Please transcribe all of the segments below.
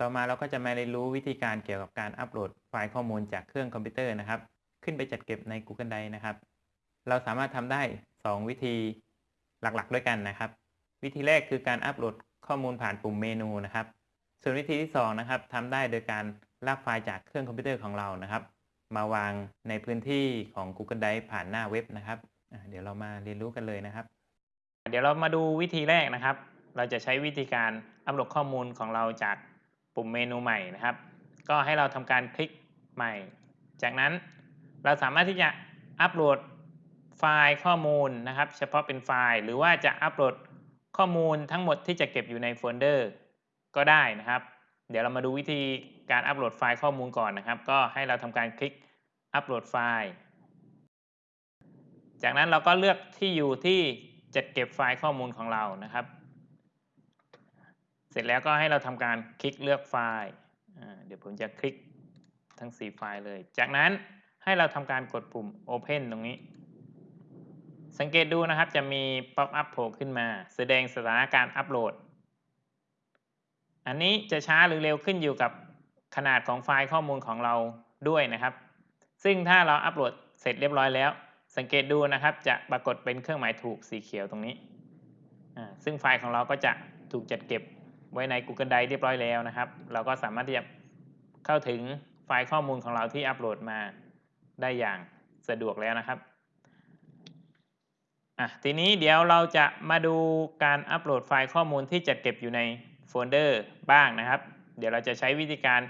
ต่อมาเราก็จะมาเรียนรู้วิธีการเกี่ยวกับการอัปโหลดไฟล์ข้อมูลจากเครื่องคอมพิวเตอร์นะครับ ขึ้นไปจัดเก็บใน Google Drive นะครับ เราสามารถทำได้ 2 วิธีหลักๆ ด้วยกันนะครับ วิธีแรกคือการอัปโหลดข้อมูลผ่านปุ่มเมนูนะครับ ส่วนวิธีที่2นะครับทำได้โดยการลากไฟล์จากเครื่องคอมพิวเตอร์ของเรานะครับ มาวางในพื้นที่ของ Google Drive ผ่านหน้าเว็บนะครับ เดี๋ยวเรามาเรียนรู้กันเลยนะครับ เดี๋ยวเรามาดูวิธีแรกนะครับ เราจะใช้วิธีการอัปโหลดข้อมูลของเราจาก ปุ่มเมนูใหม่นะครับ ก็ให้เราทำการคลิกใหม่ จากนั้นเราสามารถที่จะอัปโหลดไฟล์ข้อมูลนะครับ เฉพาะเป็นไฟล์ หรือว่าจะอัปโหลดข้อมูลทั้งหมดที่จะเก็บอยู่ในโฟลเดอร์ก็ได้นะครับ เดี๋ยวเรามาดูวิธีการอัปโหลดไฟล์ข้อมูลก่อนนะครับ ก็ให้เราทำการคลิกอัปโหลดไฟล์ จากนั้นเราก็เลือกที่อยู่ที่จัดเก็บไฟล์ข้อมูลของเรานะครับ เสร็จแล้วก็ให้เราทำการคลิกเลือกไฟล์อ่าเดี๋ยวผมจะคลิกทั้ง 4 ไฟล์เลย จากนั้นให้เราทำการกดปุ่ม Open ตรงนี้ สังเกตดูนะครับจะมี pop-up โผล่ขึ้นมา แสดงสถานะการอัปโหลด อันนี้จะช้าหรือเร็วขึ้นอยู่กับขนาดของไฟล์ข้อมูลของเราด้วยนะครับ ซึ่งถ้าเราอัปโหลดเสร็จเรียบร้อยแล้ว สังเกตดูนะครับจะปรากฏเป็นเครื่องหมายถูกสีเขียวตรงนี้ ซึ่งไฟล์ของเราก็จะถูกจัดเก็บ ไว้ใน Google Drive เรียบร้อยแล้วนะครับ เราก็สามารถที่จะเข้าถึงไฟล์ข้อมูลของเราที่อัปโหลดมาได้อย่างสะดวกแล้วนะครับอะทีนี้เดี๋ยวเราจะมาดูการอัปโหลดไฟล์ข้อมูลที่จัดเก็บอยู่ในโฟลเดอร์บ้างนะครับ เดี๋ยวเราจะใช้วิธีการ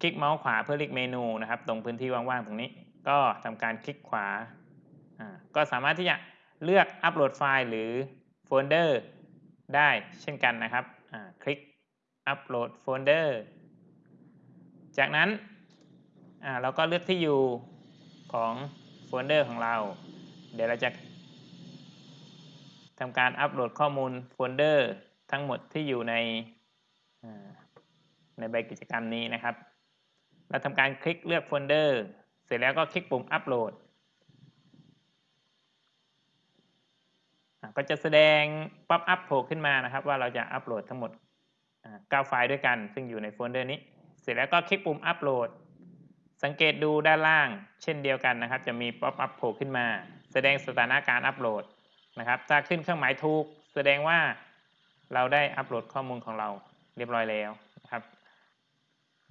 คลิกเมาส์ขวาเพื่อเลือกเมนูนะครับ ตรงพื้นที่ว่างๆตรงนี้ ก็ทำการคลิกขวาอ่าก็สามารถที่จะเลือกอัปโหลดไฟล์หรือโฟลเดอร์ได้เช่นกันนะครับ คลิกอัปโหลดโฟลเดอร์จากนั้นเราก็เลือกที่อยู่ของโฟลเดอร์ของเรา เดี๋ยวเราจะทำการอัปโหลดข้อมูลโฟลเดอร์ทั้งหมดที่อยู่ในในใบกิจกรรมนี้นะครับ เราทำการคลิกเลือกโฟลเดอร์ เสร็จแล้วก็คลิกปุ่มอัปโหลดอะ ก็จะแสดง pop-up โผล่ขึ้นมานะครับ ว่าเราจะอัปโหลดทั้งหมด9ไฟล์ด้วยกัน ซึ่งอยู่ในโฟลเดอร์นี้ เสร็จแล้วก็คลิกปุ่มอัปโหลด สังเกตดูด้านล่าง เช่นเดียวกันนะครับ จะมี pop-up โผล่ขึ้นมา แสดงสถานะการอัปโหลดนะครับ ถ้าขึ้นเครื่องหมายถูก แสดงว่าเราได้อัปโหลดข้อมูลของเราเรียบร้อยแล้วนะครับ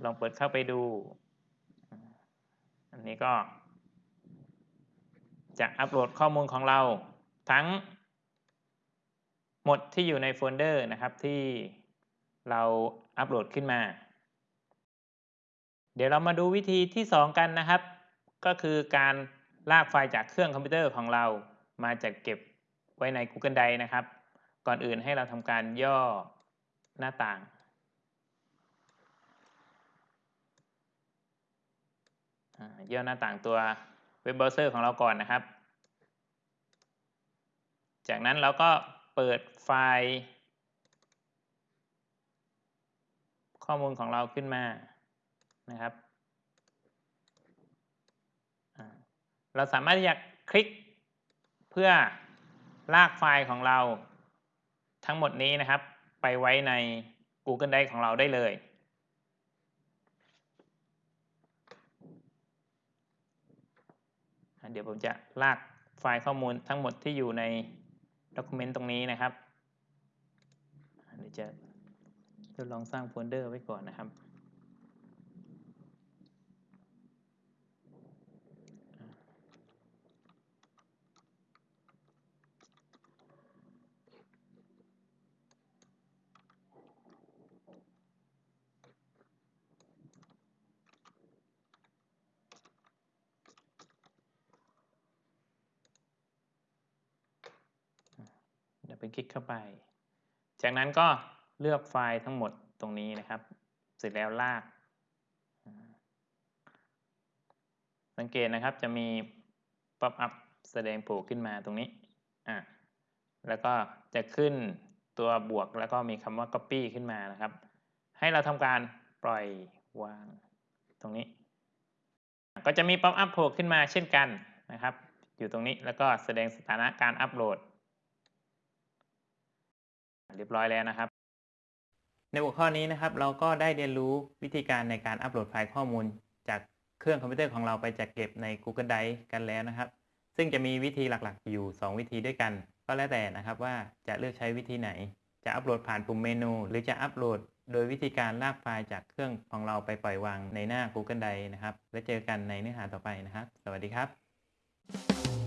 ลองเปิดเข้าไปดู อันนี้ก็จะอัปโหลดข้อมูลของเราทั้ง หมดที่อยู่ในโฟลเดอร์นะครับที่เราอัปโหลดขึ้นมา เดี๋ยวเรามาดูวิธีที่ 2 กันนะครับ ก็คือการลากไฟล์จากเครื่องคอมพิวเตอร์ของเรามาจัดเก็บไว้ใน Google Drive นะครับ ก่อนอื่นให้เราทำการย่อหน้าต่าง ย่อหน้าต่างตัวเว็บเบราว์เซอร์ของเราก่อนนะครับ จากนั้นเราก็ เปิดไฟล์ข้อมูลของเราขึ้นมานะครับเราสามารถที่จะคลิกเพื่อลากไฟล์ของเราทั้งหมดนี้นะครับ ไปไว้ใน Google Drive ของเราได้เลย เดี๋ยวผมจะลากไฟล์ข้อมูลทั้งหมดที่อยู่ใน ด็อกิเมนต์ตรงนี้นะครับเดี๋ยวจะทดลองสร้างโฟลเดอร์ไว้ก่อนนะครับ เดี๋ยวไปคลิกเข้าไป จากนั้นก็เลือกไฟล์ทั้งหมดตรงนี้นะครับ เสร็จแล้วลาก สังเกตนะครับจะมี pop-up แสดงโผล่ขึ้นมาตรงนี้อะแล้วก็จะขึ้นตัวบวกแล้วก็มีคำว่า copy ขึ้นมานะครับ ให้เราทำการปล่อยวางตรงนี้ ก็จะมี pop-up โผล่ขึ้นมาเช่นกันนะครับ อยู่ตรงนี้แล้วก็แสดงสถานะการอัปโหลด เรียบร้อยแล้วนะครับ ในหัวข้อนี้นะครับ เราก็ได้เรียนรู้วิธีการในการอัปโหลดไฟล์ข้อมูล จากเครื่องคอมพิวเตอร์ของเราไปจัดเก็บใน Google Drive กันแล้วนะครับ ซึ่งจะมีวิธีหลักๆ อยู่ 2 วิธีด้วยกัน ก็แล้วแต่นะครับว่าจะเลือกใช้วิธีไหน จะอัปโหลดผ่านปุ่มเมนู หรือจะอัปโหลดโดยวิธีการลากไฟล์จากเครื่องของเราไปปล่อยวางในหน้า Google Drive นะครับ แล้วเจอกันในเนื้อหาต่อไปนะครับ สวัสดีครับ